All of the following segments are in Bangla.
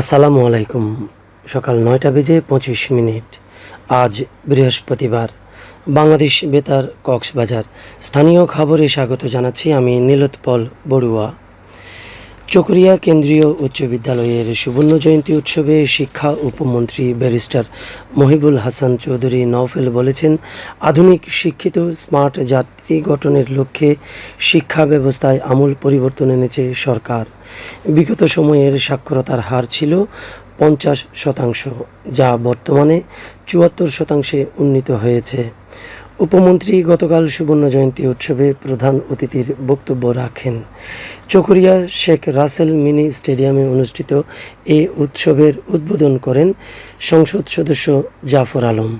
আসসালামু আলাইকুম। সকাল নয়টা বেজে পঁচিশ মিনিট। আজ বৃহস্পতিবার। বাংলাদেশ বেতার কক্সবাজার। স্থানীয় খবরে স্বাগত জানাচ্ছি আমি নীলোৎপল বড়ুয়া। চকরিয়া কেন্দ্রীয় উচ্চ বিদ্যালয়ের সুবর্ণ জয়ন্তী উৎসবে শিক্ষা উপমন্ত্রী ব্যারিস্টার মহিবুল হাসান চৌধুরী নওফেল বলেছেন, আধুনিক, শিক্ষিত, স্মার্ট জাতি গঠনের লক্ষ্যে শিক্ষা ব্যবস্থায় আমূল পরিবর্তন এনেছে সরকার। বিগত সময়ের সাক্ষরতার হার ছিল পঞ্চাশ শতাংশ, যা বর্তমানে চুয়াত্তর শতাংশে উন্নীত হয়েছে। উপমন্ত্রী গতকাল সুবর্ণ জয়ন্তী উৎসবে প্রধান অতিথির বক্তব্য রাখেন। চকরিয়া শেখ রাসেল মিনি স্টেডিয়ামে অনুষ্ঠিত এ উৎসবের উদ্বোধন করেন সংসদ সদস্য জাফর আলম।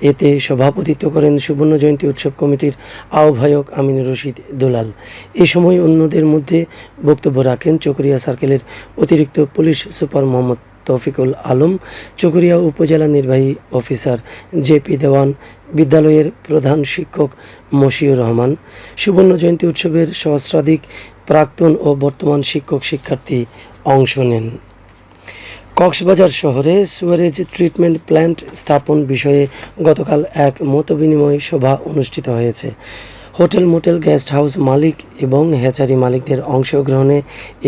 এতে সভাপতিত্ব করেন সুবর্ণ জয়ন্তী উৎসব কমিটির আহ্বায়ক আমিন রশিদ দোলাল। এ সময় অন্যদের মধ্যে বক্তব্য রাখেন চকরিয়া সার্কেলের অতিরিক্ত পুলিশ সুপার মোহাম্মদ তৌফিকুল আলম, চকরিয়া উপজেলা নির্বাহী অফিসার জেপি দেওয়ান, বিদ্যালয়ের প্রধান শিক্ষক মশিউর রহমান, সুবর্ণ জয়ন্তী উৎসবের সহস্রাধিক প্রাক্তন ও বর্তমান শিক্ষক শিক্ষার্থী অংশ নেন। কক্সবাজার শহরে সুয়ারেজ ট্রিটমেন্ট প্ল্যান্ট স্থাপন বিষয়ে গতকাল এক মতবিনিময় সভা অনুষ্ঠিত হয়েছে। হোটেল মোটেল গেস্ট হাউস মালিক এবং হ্যাচারি মালিকদের অংশগ্রহণে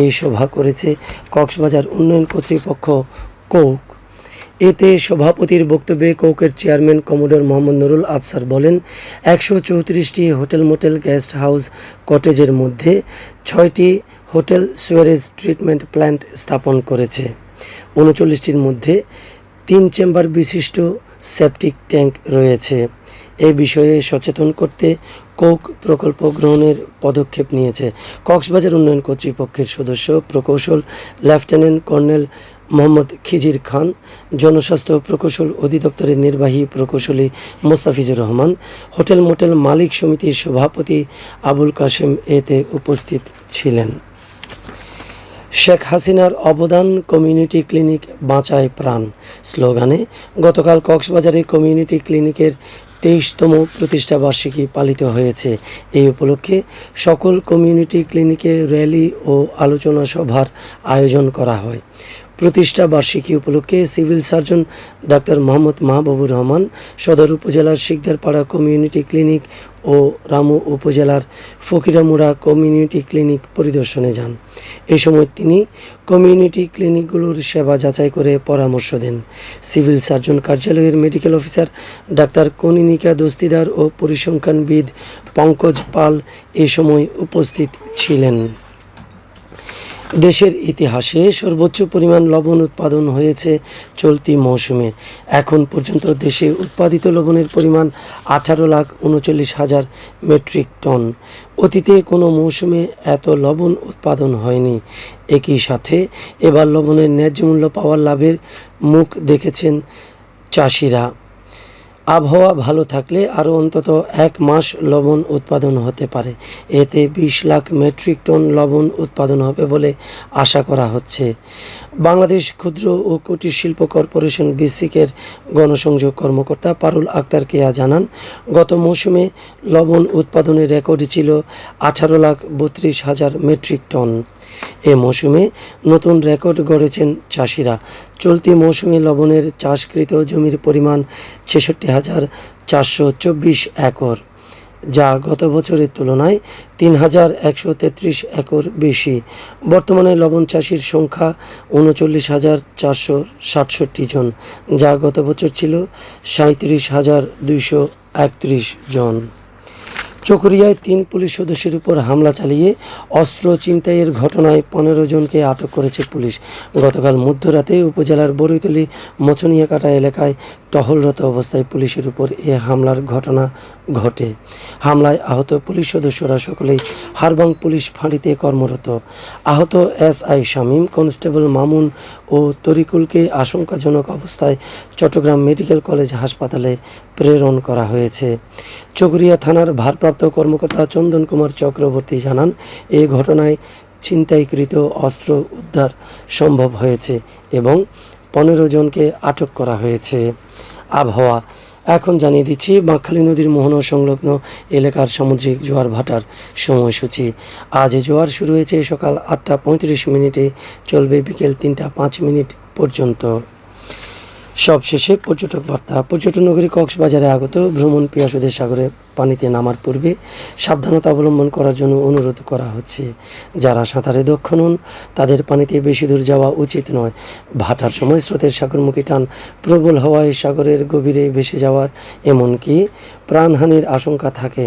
এই সভা করেছে কক্সবাজার উন্নয়ন কর্তৃপক্ষ কৌক। এতে সভাপতির বক্তব্যে কৌকের চেয়ারম্যান কমোডর মোহাম্মদ নুরুল আফসার বলেন, একশো চৌত্রিশটি হোটেল মোটেল গেস্ট হাউস কটেজের মধ্যে ছয়টি হোটেল সুয়ারেজ ট্রিটমেন্ট প্ল্যান্ট স্থাপন করেছে। উনচল্লিশটির মধ্যে তিন চেম্বার বিশিষ্ট সেপটিক ট্যাঙ্ক রয়েছে। এ বিষয়ে সচেতন করতে কোক প্রকল্প গ্রহণের পদক্ষেপ নিয়েছে। কক্সবাজার উন্নয়ন কর্তৃপক্ষের সদস্য প্রকৌশল লেফটেন্যান্ট কর্নেল মোহাম্মদ খিজির খান, জনস্বাস্থ্য প্রকৌশল অধিদপ্তরের নির্বাহী প্রকৌশলী মোস্তাফিজুর রহমান, হোটেল মোটেল মালিক সমিতির সভাপতি আবুল কাশেম এতে উপস্থিত ছিলেন। শেখ হাসিনার অবদান কমিউনিটি ক্লিনিক বাঁচায় প্রাণ। স্লোগানে, গতকাল কক্সবাজারে কমিউনিটি ক্লিনিকের তেইশতম প্রতিষ্ঠাবার্ষিকী পালিত হয়েছে। এই উপলক্ষে সকল কমিউনিটি ক্লিনিকে র্যালি ও আলোচনা সভার আয়োজন করা হয়। প্রতিষ্ঠা বার্ষিকী উপলক্ষে civil surgeon doctor Mohammad Mahbubur Rahman, সদর উপজেলার শিকদারপাড়া কমিউনিটি ক্লিনিক ও রামু উপজেলার ফকিরামুড়া কমিউনিটি ক্লিনিক পরিদর্শনে যান। এই সময় তিনি কমিউনিটি ক্লিনিকগুলোর সেবা যাচাই করে পরামর্শ দেন। সিভিল সার্জন কার্যালয়ের medical officer doctor Kaninika Dastidar ও পরিসংখ্যানবিদ পঙ্কজ পাল এ সময় উপস্থিত ছিলেন। দেশের ইতিহাসে সর্বোচ্চ পরিমাণ লবণ উৎপাদন হয়েছে চলতি মৌসুমে। এখন পর্যন্ত দেশে উৎপাদিত লবণের পরিমাণ আঠারো লাখ উনচল্লিশ হাজার মেট্রিক টন। অতীতে কোনো মৌসুমে এত লবণ উৎপাদন হয়নি। একই সাথে এবার লবণের ন্যায্য মূল্য পাওয়ার লাভের মুখ দেখেছেন চাষিরা। আবহাওয়া ভালো থাকলে আরও অন্তত এক মাস লবণ উৎপাদন হতে পারে। এতে বিশ লাখ মেট্রিক টন লবণ উৎপাদন হবে বলে আশা করা হচ্ছে। বাংলাদেশ ক্ষুদ্র ও কুটির শিল্প কর্পোরেশন বিসিকের গণসংযোগ কর্মকর্তা পারুল আক্তার কেয়া জানান, গত মৌসুমে লবণ উৎপাদনের রেকর্ড ছিল আঠারো লাখ বত্রিশ হাজার মেট্রিক টন। এ মৌসুমে নতুন রেকর্ড গড়েছেন চাষিরা। চলতি মৌসুমে লবণের চাষকৃত জমির পরিমাণ ছেষট্টি হাজার চারশো চব্বিশ একর, যা গত বছরের তুলনায় তিন হাজার একশো তেত্রিশ একর বেশি। বর্তমানে লবণ চাষির সংখ্যা উনচল্লিশ হাজার চারশো সাতষট্টি জন, যা গত বছর ছিল সাঁত্রিশ হাজার দুইশো একত্রিশ জন। চকরিয়ায় তিন পুলিশ সদস্যের উপর হামলা চালিয়ে অস্ত্র ছিনতাইয়ের ঘটনায় পনেরো জনকে আটক করেছে পুলিশ। গতকাল মধ্যরাতে উপজেলার বরৈতলি, মচনিয়াকাটা এলাকায় টহলরত অবস্থায় পুলিশের উপর এ হামলার ঘটনা ঘটে। হামলায় আহত পুলিশ সদস্যরা সকলেই হারবাং পুলিশ ফাঁড়িতে কর্মরত। আহত S I Shamim, constable Mamun ও তরিকুলকে আশঙ্কাজনক অবস্থায় চট্টগ্রাম মেডিকেল কলেজ হাসপাতালে প্রেরণ করা হয়েছে। চকরিয়া থানার ভারপ্রাপ্ত কর্মকর্তা চন্দন কুমার চক্রবর্তী জানান, এ ঘটনায় ছিনতাইকৃত অস্ত্র উদ্ধার সম্ভব হয়েছে এবং পনেরো জনকে আটক করা হয়েছে। আবহাওয়া, এখন জানিয়ে দিচ্ছি, বাঁকখালী নদীর মোহনা সংলগ্ন এলাকার সামুদ্রিক জোয়ার ভাটার সময়সূচি। আজ জোয়ার শুরু হয়েছে সকাল আটটা পঁয়ত্রিশ মিনিটে, চলবে বিকেল তিনটা পাঁচ মিনিট পর্যন্ত। সবশেষে পর্যটক বার্তা, পর্যটন নগরী কক্সবাজারে আগত ভ্রমণ পিয়াসুদের সাগরে পানিতে নামার পূর্বে সাবধানতা অবলম্বন করার জন্য অনুরোধ করা হচ্ছে। যারা সাঁতারে দক্ষ নন, তাদের পানিতে বেশি দূর যাওয়া উচিত নয়। ভাটার সময় স্রোতের সাগরমুখী টান প্রবল হওয়ায় সাগরের গভীরে ভেসে যাওয়ার এমনকি প্রাণহানির আশঙ্কা থাকে।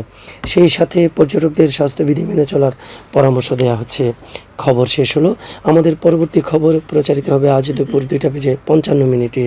সেই সাথে পর্যটকদের স্বাস্থ্যবিধি মেনে চলার পরামর্শ দেওয়া হচ্ছে। খবর শেষ হলো। আমাদের পরবর্তী খবর প্রচারিত হবে আজ দুপুর দুইটা বেজে পঞ্চান্ন মিনিটে।